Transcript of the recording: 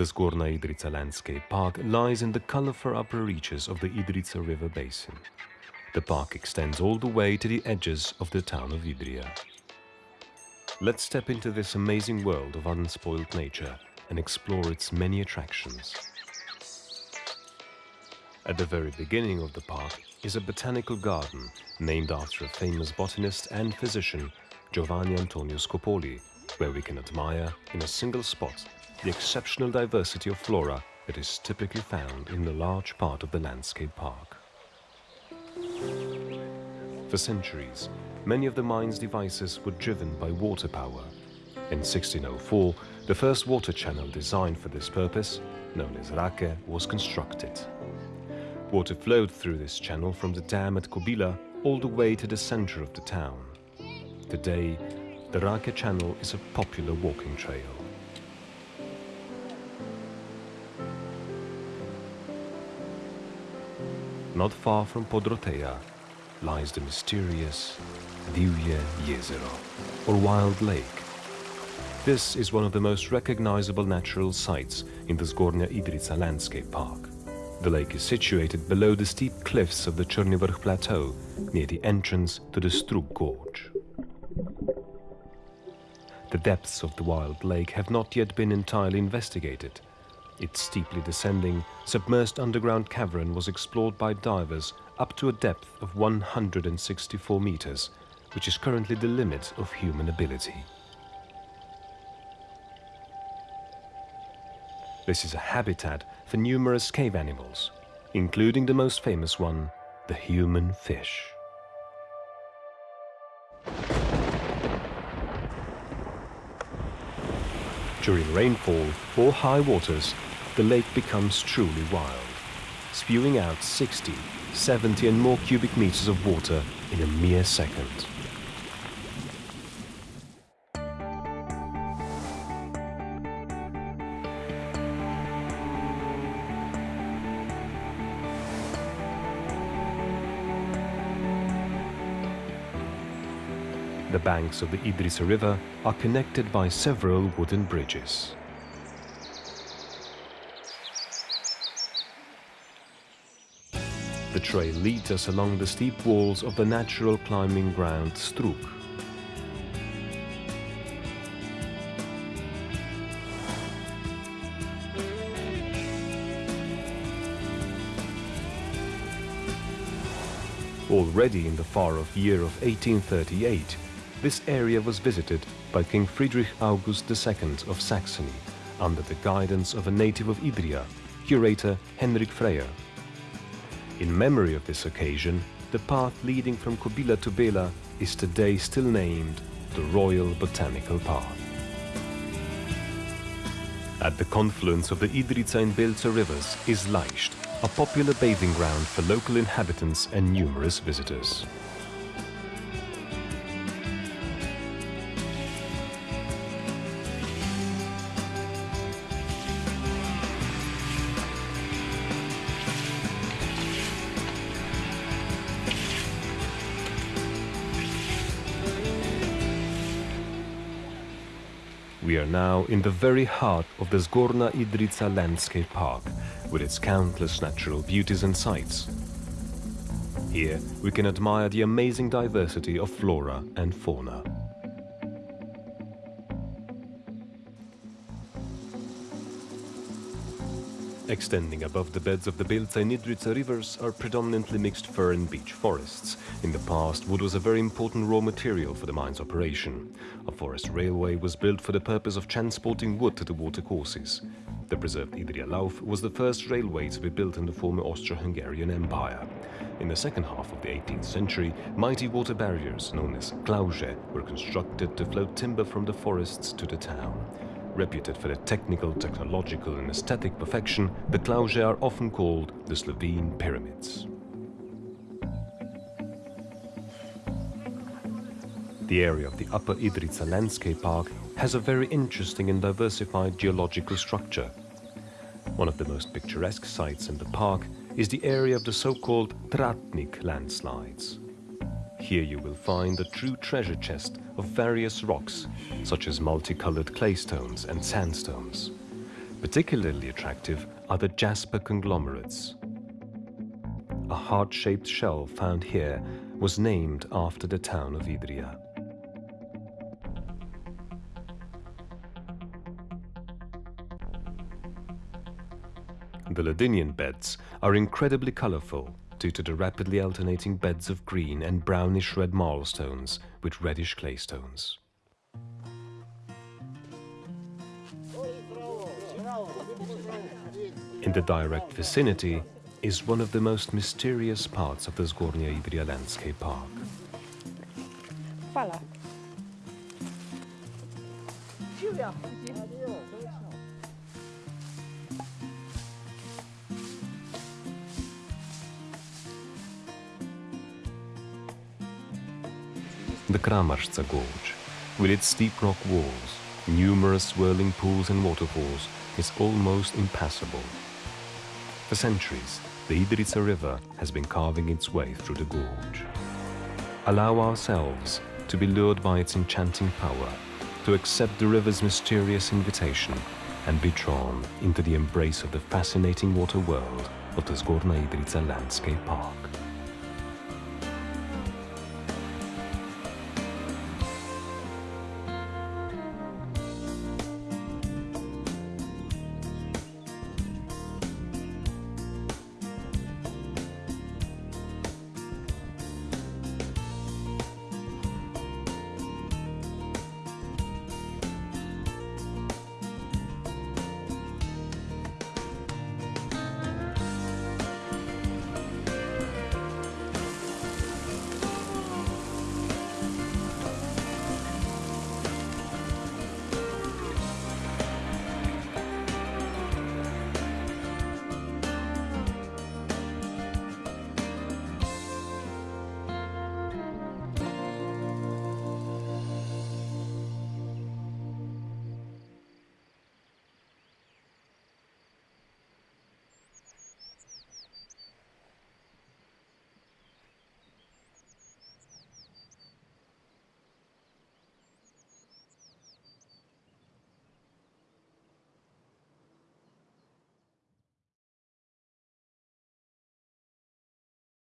The Zgornja Idrijca Landscape Park lies in the colorful upper reaches of the Idrijca River basin. The park extends all the way to the edges of the town of Idria. Let's step into this amazing world of unspoiled nature and explore its many attractions. At the very beginning of the park is a botanical garden named after a famous botanist and physician, Giovanni Antonio Scopoli, where we can admire, in a single spot, the exceptional diversity of flora that is typically found in the large part of the landscape park. For centuries, many of the mine's devices were driven by water power. In 1604, the first water channel designed for this purpose, known as Rake, was constructed. Water flowed through this channel from the dam at Kobila all the way to the center of the town. Today, the Rake Channel is a popular walking trail. Not far from Podroteja lies the mysterious Divje Jezero, or Wild Lake. This is one of the most recognizable natural sites in the Zgornja Idrijca Landscape Park. The lake is situated below the steep cliffs of the Črni Vrh Plateau, near the entrance to the Strug Gorge. The depths of the wild lake have not yet been entirely investigated. Its steeply descending, submerged underground cavern was explored by divers up to a depth of 164 meters, which is currently the limit of human ability. This is a habitat for numerous cave animals, including the most famous one, the human fish. During rainfall or high waters, the lake becomes truly wild, spewing out 60, 70 and more cubic meters of water in a mere second. The banks of the Idrijca River are connected by several wooden bridges. The trail leads us along the steep walls of the natural climbing ground Strug. Already in the far-off year of 1838, this area was visited by King Friedrich August II of Saxony under the guidance of a native of Idria, curator Henrik Freyer. In memory of this occasion, the path leading from Kobila to Bela is today still named the Royal Botanical Path. At the confluence of the Idrijca and Belca rivers is Lajst, a popular bathing ground for local inhabitants and numerous visitors. We are now in the very heart of the Zgornja Idrijca Landscape Park, with its countless natural beauties and sights. Here we can admire the amazing diversity of flora and fauna. Extending above the beds of the Belca and Idrijca rivers are predominantly mixed fir and beech forests. In the past, wood was a very important raw material for the mine's operation. A forest railway was built for the purpose of transporting wood to the watercourses. The preserved Idria Lauf was the first railway to be built in the former Austro-Hungarian Empire. In the second half of the 18th century, mighty water barriers, known as klauže, were constructed to float timber from the forests to the town. Reputed for their technical, technological and aesthetic perfection, the klauže are often called the Slovene pyramids. The area of the Upper Idrijca Landscape Park has a very interesting and diversified geological structure. One of the most picturesque sites in the park is the area of the so-called Tratnik landslides. Here you will find a true treasure chest of various rocks, such as multicolored claystones and sandstones. Particularly attractive are the jasper conglomerates. A heart-shaped shell found here was named after the town of Idria. The Ladinian beds are incredibly colorful due to the rapidly alternating beds of green and brownish red marlstones with reddish claystones. In the direct vicinity is one of the most mysterious parts of the Zgornja Idria Landscape Park. Fala. The Kramarska Gorge, with its steep rock walls, numerous swirling pools and waterfalls, is almost impassable. For centuries, the Idrijca River has been carving its way through the gorge. Allow ourselves to be lured by its enchanting power, to accept the river's mysterious invitation, and be drawn into the embrace of the fascinating water world of the Zgornja Idrijca Landscape Park.